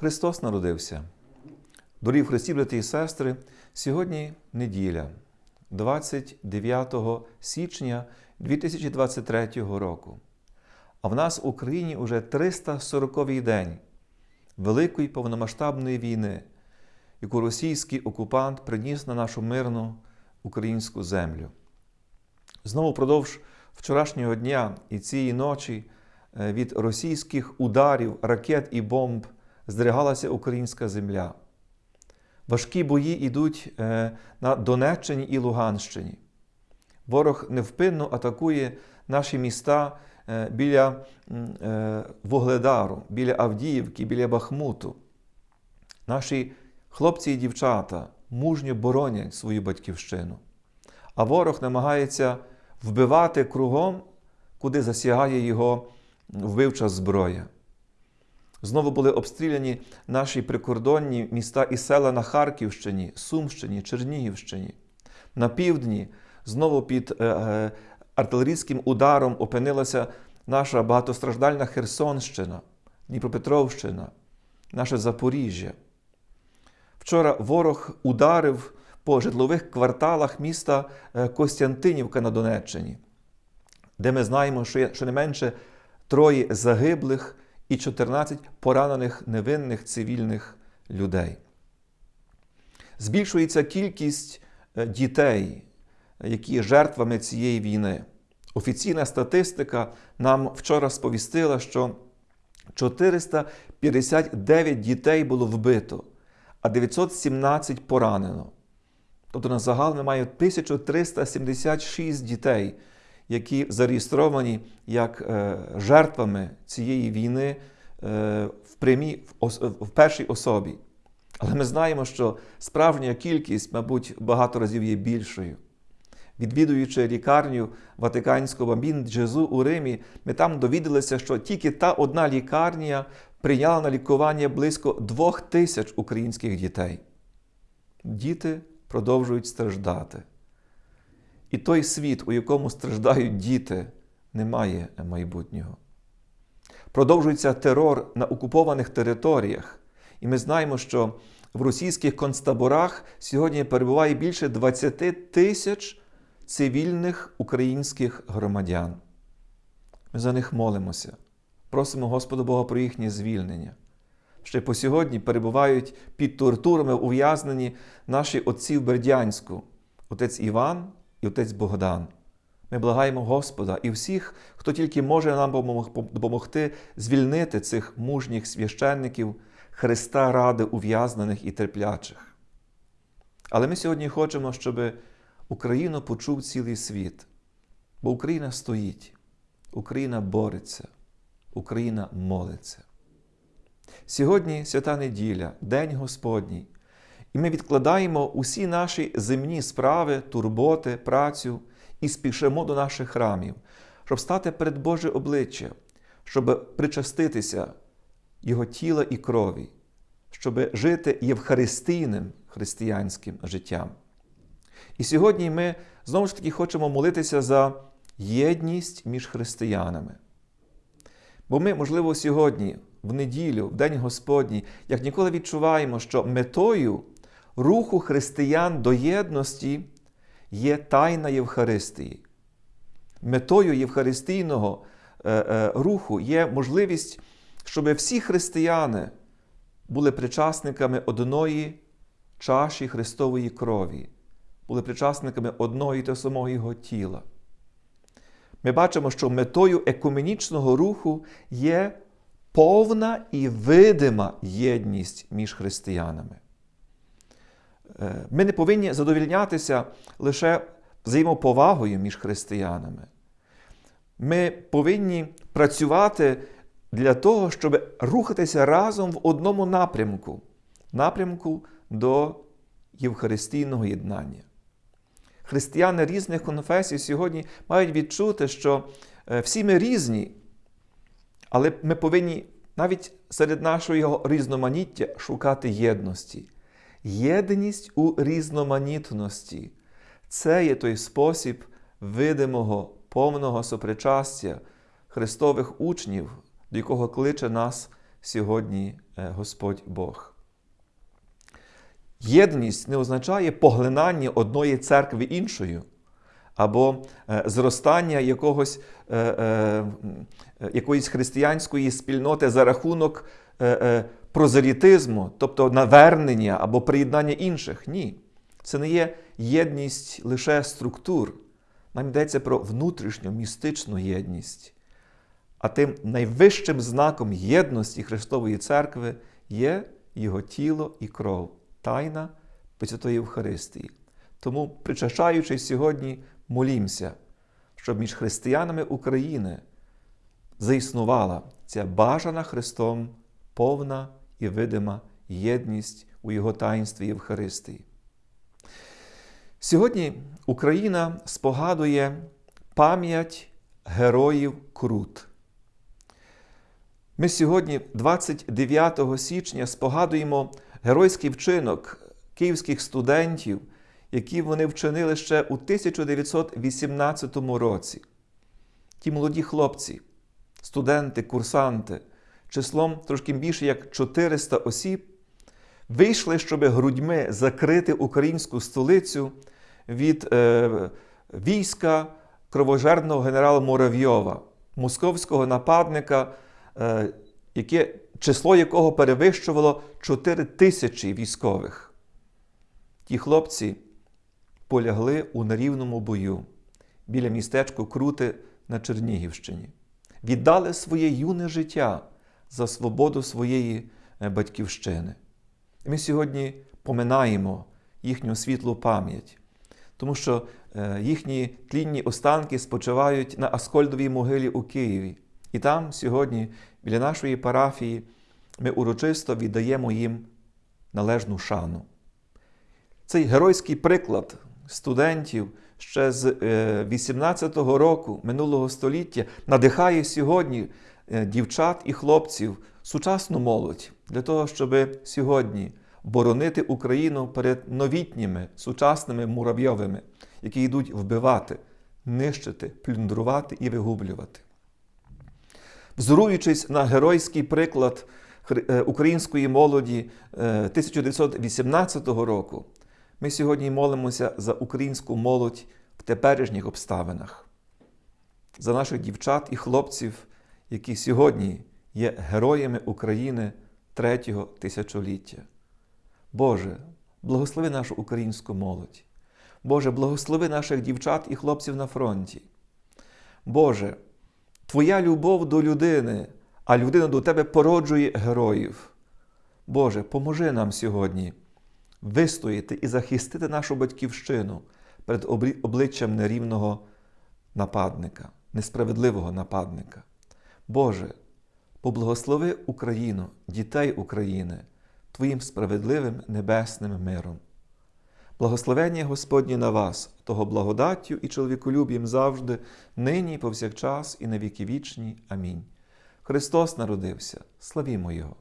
Христос народився. Дорогі Христі, брати і сестри, сьогодні неділя, 29 січня 2023 року. А в нас в Україні уже 340-й день Великої повномасштабної війни, яку російський окупант приніс на нашу мирну українську землю. Знову впродовж вчорашнього дня і цієї ночі е, від російських ударів, ракет і бомб здригалася українська земля. Важкі бої йдуть е, на Донеччині і Луганщині. Ворог невпинно атакує наші міста е, біля Вугледару, біля Авдіївки, біля Бахмуту. Наші хлопці і дівчата мужньо боронять свою батьківщину, а ворог намагається вбивати кругом, куди засягає його вбивча зброя. Знову були обстріляні наші прикордонні міста і села на Харківщині, Сумщині, Чернігівщині. На півдні знову під е, е, артилерійським ударом опинилася наша багатостраждальна Херсонщина, Дніпропетровщина, наше Запоріжжя. Вчора ворог ударив по житлових кварталах міста е, Костянтинівка на Донеччині, де ми знаємо, що є щонайменше троє загиблих і 14 поранених невинних цивільних людей. Збільшується кількість е, дітей, які є жертвами цієї війни. Офіційна статистика нам вчора сповістила, що 459 дітей було вбито, а 917 поранено. Тобто на загал маємо 1376 дітей, які зареєстровані як е, жертвами цієї війни е, в прямій, в першій особі. Але ми знаємо, що справжня кількість, мабуть, багато разів є більшою. Відвідуючи лікарню Ватиканського Бамбін Джезу у Римі, ми там довідалися, що тільки та одна лікарня прийняла на лікування близько двох тисяч українських дітей. Діти продовжують страждати. І той світ, у якому страждають діти, не має майбутнього. Продовжується терор на окупованих територіях. І ми знаємо, що в російських концтаборах сьогодні перебуває більше 20 тисяч цивільних українських громадян. Ми за них молимося, просимо Господа Бога про їхнє звільнення. Ще по сьогодні перебувають під тортурами ув'язнені наші отці в Бердянську, отець Іван і отець Богдан. Ми благаємо Господа і всіх, хто тільки може нам допомогти звільнити цих мужніх священників Христа ради ув'язнених і терплячих. Але ми сьогодні хочемо, щоб Україну почув цілий світ. Бо Україна стоїть, Україна бореться, Україна молиться. Сьогодні свята неділя, День Господній, і ми відкладаємо усі наші земні справи, турботи, працю і спішимо до наших храмів, щоб стати перед Боже обличчя, щоб причаститися Його тіла і крові, щоб жити євхаристійним християнським життям. І сьогодні ми знову ж таки хочемо молитися за єдність між християнами. Бо ми, можливо, сьогодні, в неділю, в День Господній, як ніколи відчуваємо, що метою руху християн до єдності є тайна Євхаристії. Метою Євхаристійного е, е, руху є можливість, щоб всі християни були причасниками одної чаші Христової крові, були причасниками і того самого Його тіла. Ми бачимо, що метою екуменічного руху є повна і видима єдність між християнами. Е, ми не повинні задовільнятися лише взаємоповагою між християнами. Ми повинні працювати для того, щоб рухатися разом в одному напрямку напрямку до Євхаристійного єднання. Християни різних конфесій сьогодні мають відчути, що е, всі ми різні, але ми повинні навіть серед нашого різноманіття шукати єдності. Єдність у різноманітності це є той спосіб видимого, повного сопричастя Христових учнів, до якого кличе нас сьогодні е, Господь Бог. Єдність не означає поглинання одної церкви іншою, або е, зростання якогось, е, е, е, якоїсь християнської спільноти за рахунок е, е, прозелітизму, тобто навернення або приєднання інших. Ні. Це не є єдність лише структур. Нам йдеться про внутрішню містичну єдність. А тим найвищим знаком єдності Христової Церкви є Його тіло і кров, тайна Пресвятої Євхаристії. Тому, причащаючись сьогодні, молімося, щоб між християнами України заіснувала ця бажана Христом повна і видима єдність у Його таїнстві Євхаристії. Сьогодні Україна спогадує пам'ять героїв Крут. Ми сьогодні, 29 січня, спогадуємо геройський вчинок київських студентів, які вони вчинили ще у 1918 році. Ті молоді хлопці, студенти, курсанти, числом трошки більше як 400 осіб, вийшли, щоб грудьми закрити українську столицю від е, війська кровожерного генерала Муравйова, московського нападника, е, яке, число якого перевищувало 4 тисячі військових. Ті хлопці полягли у нерівному бою біля містечка Крути на Чернігівщині, віддали своє юне життя за свободу своєї е, батьківщини. Ми сьогодні поминаємо їхню світлу пам'ять, тому що е, їхні тлінні останки спочивають на Аскольдовій могилі у Києві. І там сьогодні, біля нашої парафії, ми урочисто віддаємо їм належну шану. Цей геройський приклад студентів ще з 18-го року минулого століття надихає сьогодні е, дівчат і хлопців, сучасну молодь для того, щоб сьогодні боронити Україну перед новітніми сучасними муравйовими, які йдуть вбивати, нищити, плюндрувати і вигублювати. Взоруючись на геройський приклад е, української молоді е, 1918 року, ми сьогодні молимося за українську молодь в теперішніх обставинах, за наших дівчат і хлопців, які сьогодні є героями України третього тисячоліття. Боже, благослови нашу українську молодь. Боже, благослови наших дівчат і хлопців на фронті. Боже, Твоя любов до людини, а людина до Тебе породжує героїв. Боже, поможи нам сьогодні вистояти і захистити нашу батьківщину перед обличчям нерівного нападника, несправедливого нападника. Боже, поблагослови Україну, дітей України, Твоїм справедливим небесним миром. Благословення Господні на вас, того благодаттю і чоловіколюб'ям завжди, нині і повсякчас, і на віки вічні. Амінь. Христос народився, славімо Його!